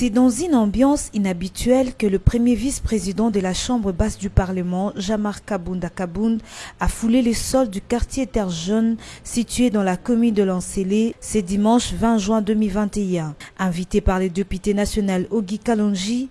C'est dans une ambiance inhabituelle que le premier vice-président de la Chambre basse du Parlement, Jamar Kabounda Kabound, a foulé les sols du quartier Terre Jaune situé dans la commune de Lancélé ce dimanche 20 juin 2021, invité par les députés national Ogi Kalonji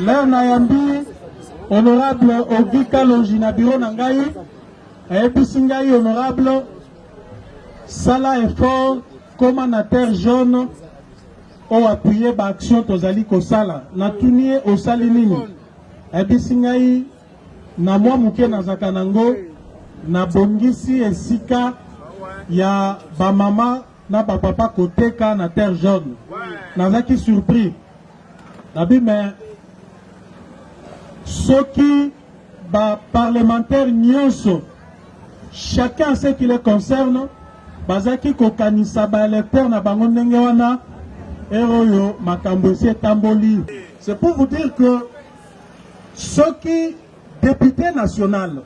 Leo nayambi honorable Ogi Kalonji na biro na ngai ayebisi ngai honorable sala effort koma na terre jaune oyo appuye baaction tozali kosala natuni ye osali nini Ayebisi ngai na mwa moke nazalaka na yango, nabongisi esika ya ba mama na ba papa koteka na terre jaune. Nazalaki surpris nabi me soki ba parlementaire nyonso chacun ce qui le concerne bazalaki kokanisa ba electeur na bango ndenge wana, heure oyo makambo esi etamboli. C'est pour vous dire que soki depute national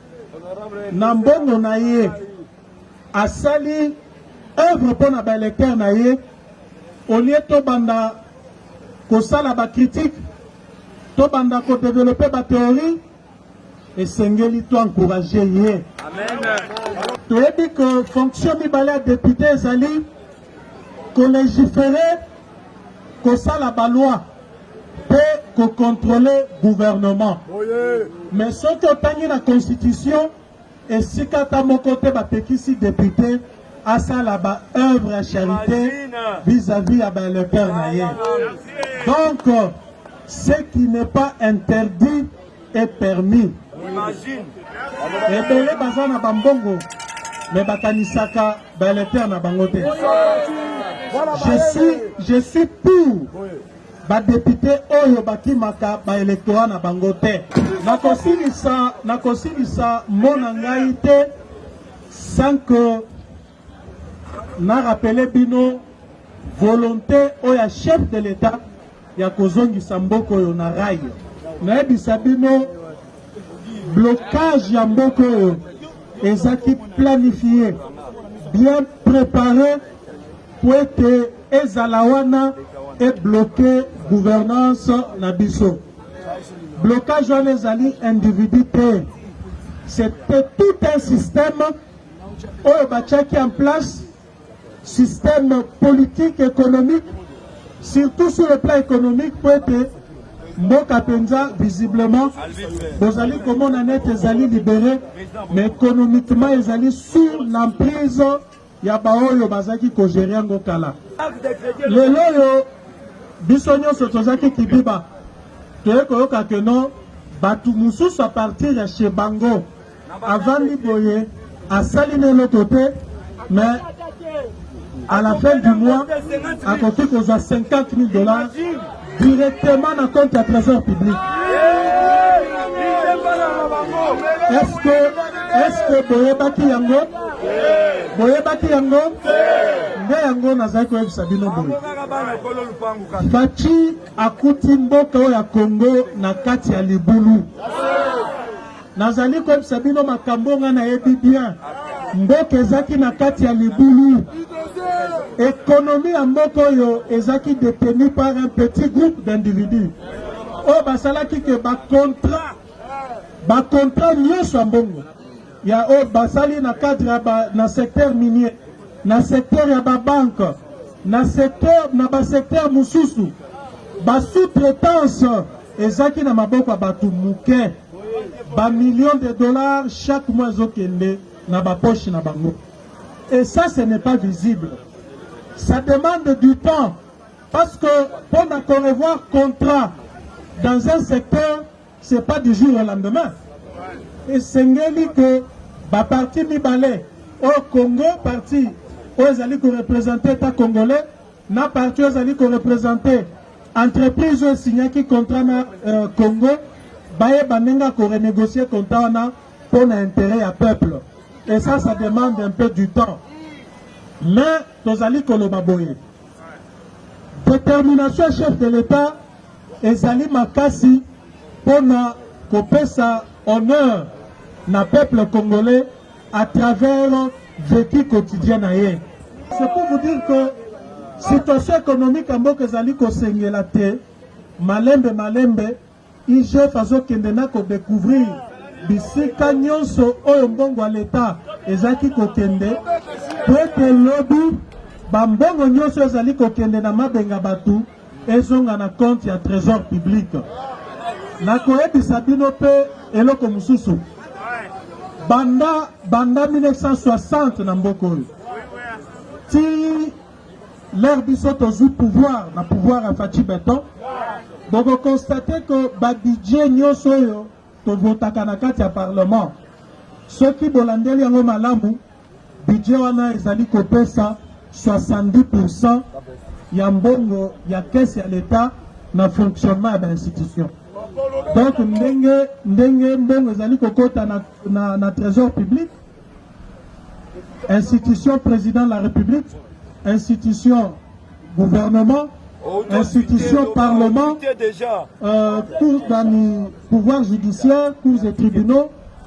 na mbongo na ye asali œuvre mpo na baélecteur na ye olie tobanda kosala bacritique tobanda kodeveloppe bathéorie Esengeli to encourager ye. Toyebi que fonction mibale ya depute ezali ko legiferer, kosala ba lois pe ko controler gouvernement. Mais soki otangi na constitution, Esika ata moko te bapekisi depute asala ba oeuvres ya charite vis à vis ya ba electeurs na ye. Donc ce qui n'est pas interdit est permis. Ebele baza na ba mbongo mais bakanisaka ba electeurs na bango te. Je suis, je suis pour Ba deputes oyo bakimaka ba electorat na bango te. Nakosilisa, nakosilisa mot na ngai te sans que na rappeler bino volonte oyo ya chef de l'Etat ya kozongisa mboka oyo na rail. Nayebisa bino blocage ya mboka oyo ezaki planifier, bien preparer, po ete Ezala wana e bloque gouvernance na biso. Blocage wana ezali individu te, c'est tout un système oyo batiaki en place, système politique, economique, surtout sur le plan économique mpo ete mboka penza visiblement bozali komona nete ezali libere mais économiquement ezali sur l'emprise ya baoyo bazaki ko gerer yango kala. Lelo oyo biso nionso tozaki kibiba toye koyoka que non batu mususu à partir ya chez bango avandi boye asali na eloko te mais à la fin du mois akoki kozwa 50000 dollars directement na compte ya trésor public est-ce que est-ce que boyebaki yango boyebaki yango nde yango nazali koyebisa bino boye faci akuti mboka oyo ya kongo na kati ya libulu Nazali koyebisa bino makambo oyo ngai nayebi bien. Mboka ezaki na kati ya libulu. Economie ya mboka oyo ezaki detenue par un petit groupe d'individus oyo basalaki ke ba contrat ba contrat nyonso ya mbongo ya oyo basali na cadre ya ba, na secteur minier na secteur ya ba banque na secteur na ba secteur mosusu ba sous-traitance Ezaki na maboko ya batu muke. Ba millions de dollars chaque mois ezo kende na ba poches na bango. Et ça ce n'est pas visible. Ça demande du temps parce que pona ko revoir contrat dans un secteur c'est pas du jour au lendemain. Esengeli que ba parti mibale au Congo parti oyo ezali ko representer ta congolais na parti oyo ezali ko representer entreprise oyo esignaki contrat na euh, Congo bayeba ndenge ya ko renegocier contrat wana mpo na interet ya peuple et ça ça demande un peu du temps mais tozali koloba boye determination ya chef de l'etat ezali makasi mpo na kopesa honneur na peuple congolais à travers vecu quotidien na ye. C'est pour vous dire que situation economique ya mboka ezali kosengela te malembe malembe IGF azokende na ko decouvrir bisika nyonso oyo mbongo ya leta ezalaki kokende po ete lobi bambongo nyonso ezali kokende na mabenga bato ezonga na compte ya tresor public. Nakoyebisa bino pe eloko mosusu, banda banda 1960 na mboka oyo tii l'heure biso tozui pouvoir na pouvoir ya Fatshi Beton, boko constate que ba budget nyonso oyo tovotaka na kati ya parlement soki bolandeli yango malamu Budget wana ezali kopesa 70 pourcent ya mbongo ya caisse ya l'Etat na fonctionnement ya ba institutions. Donc ndenge ndenge mbongo ezali kokota na, na, na trésor public, institution président de la République, institution gouvernement institution parlement euh, cours pouvoir judiciaire cours et tribunaux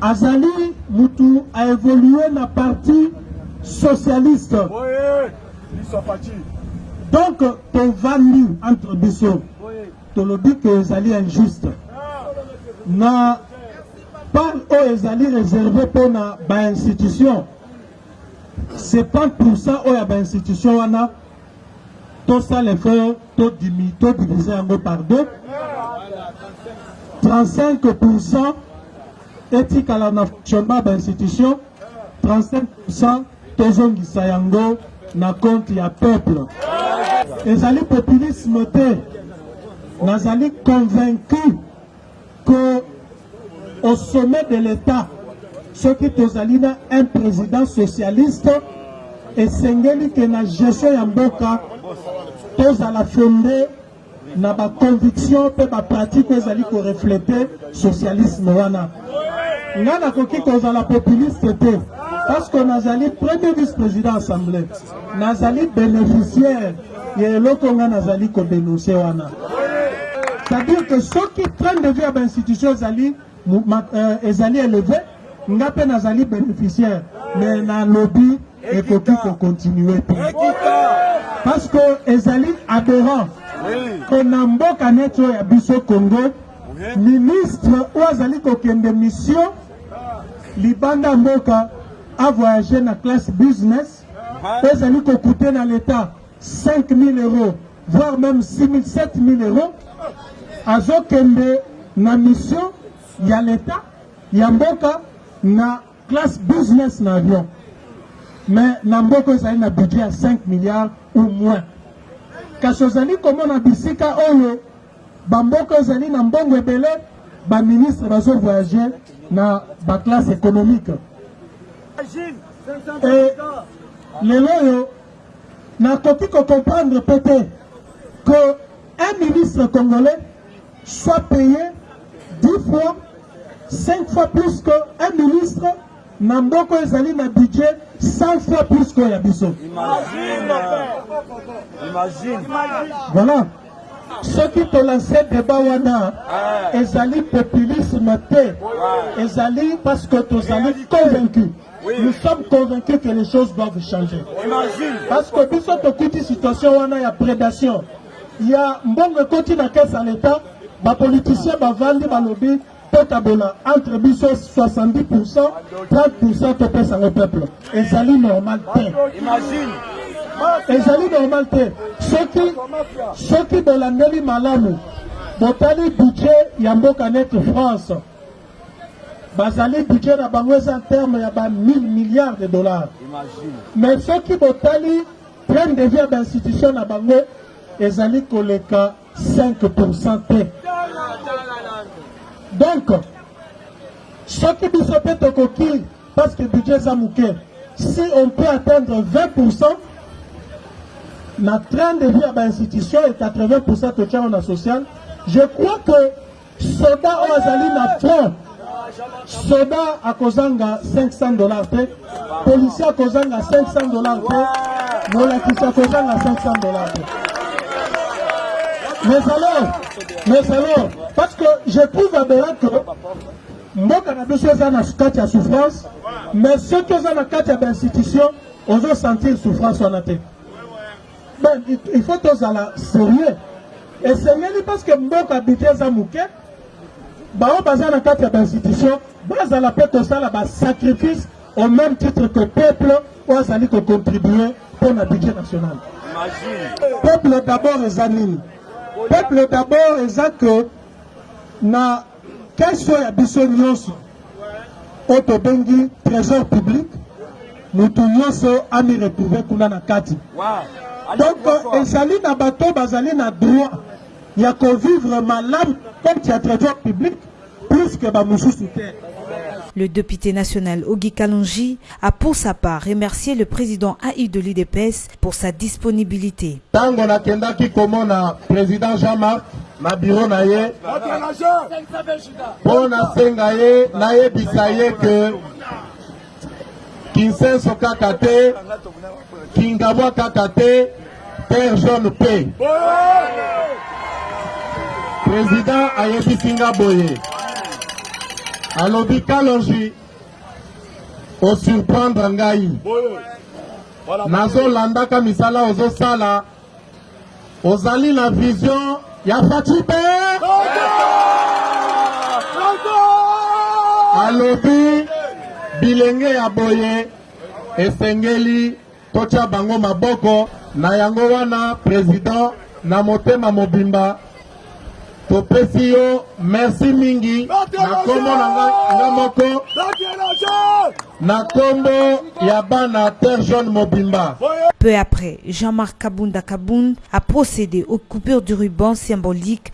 Azali mutu a evoluer na parti socialiste. Oye, biso Fatshi. Donc tovandi entre biso tolobi que ezali injuste na part oyo ezali réservé mpo na bainstitution 70 oyo ya bainstitution wana tosala effort to diviser yango par deux 35 pourcent etikala na fonctionnement ba institution 35 pourcent tozongisa yango na compte ya peuple ezali populisme te nazali convaincu que au sommet de l'Etat soki tozali na un president socialiste esengeli ke na gestion ya mboka tozala fonde na ba conviction mpe ba pratique oyo ezali koreflete socialisme wana ngai nakoki kozala populiste te parce que nazali premier vice-président assemblée nazali bénéficiaire ya eloko nga nazali ko denoncer wana c'est à dire que soki train de vie ya ba institution ezali euh, ezali eleve nga pe nazali beneficiaire mais na lobi ekoki ko continuer te parce que ezali aberrant que na mboka neti oyo ya biso congo ministre oyo azali kokende mission libanda mboka avoyage na classe business ezali ko coute na l'etat 5000 euros voire meme 6000 7000 euros azokende na mission ya l'etat ya mboka na classe business na avion mais na mboka ezali na budget ya 5 milliards ou moins kasi ozali komona bisika oyo Ba mboka ezali na mbongo ebele, ba ministres bazo voyager na ba classes economiques. Et lelo oyo nakoki ko comprendre pe te que un ministre congolais soit paye dix fois, cinq fois plus que un ministre Na mboka oyo ezali na budget 100 fois plus que oyo ya biso. Imagine! Imagine! Voilà. Soki to lancer debat wana, eh. ezali populisme te. Ezali parce que tozali convaincu. Oui. Nous sommes convaincus que les choses doivent changer. Imagine. Parce que biso tokuti situation wana ya prédation. Ya mbongo ekoti na caisse à l'État, ba politiciens bavandi balobi Tokabola entre biso 70 pourcent 30 pourcent topesa yango peuple, ezali normal te. Imagine. ezali normal te soki soki bolandeli malamu botali budget ya mboka neti france bazali budget na bango eza terme ya ba 1000 milliards de dollars mais soki botali train de vie ya bainstitution na bango ezali koleka 5% te donc soki biso mpe tokoki parce que budget eza moke si on peut atteindre 20% na train de vie ya bainstitution et 80% totiango na social je crois que Soda oyo azali na front, soda akozanga 500 dollars te, policier akozanga 500 dollars te, molakisi akozanga 500 dollars te. Mais alors, mais alors, parce que je trouve aberrant que mboka na biso eza na kati ya souffrance, mais soki oza na kati ya bainstitution ozosentir souffrance wana te. Donc il faut tozala serieux. Esengeli parce que mboka budget eza muke. Bao baza na kati ya ba institution bazala pe kosala ba sacrifice au même titre que peuple oyo azali ko contribuer pour na budget national. Peuple d'abord eza nini? Peuple d'abord eza que na Caisse oyo ya biso nionso oyo tobengi tresor public mutu nionso ami retrouver kuna na kati. Donc ezali na bato bazali na droit ya ko vivre malamu na compte ya tresor public plus que ba mususu te. Le depute national Ogi Kalonji a pour sa part remercier le president AU de l'udps pour sa disponibilite. Tango nakendaki komona President Jean Marc na bureau na ye mpo nasenga ye nayebisa ye ke Kinsenso kaka te, Kingabwa kaka te, terre jaune mpe President ayebisi nga boye alobi Kalonji o surprendre ngai nazolandaka misala ozosala ozali na vision ya Fatshi Beya alobi bilenge ya boye esengeli Totia bango maboko na yango wana president na motema mobimba topesi yo merci mingi na kombo na nga moko na kombo ya bana terre jaune mobimba Peu après, Jean-Marc Kabunda Kabund a procédé aux coupures du ruban symbolique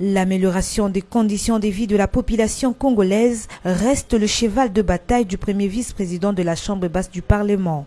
L'amélioration des conditions de vie de la population congolaise reste le cheval de bataille du premier vice-président de la Chambre basse du Parlement.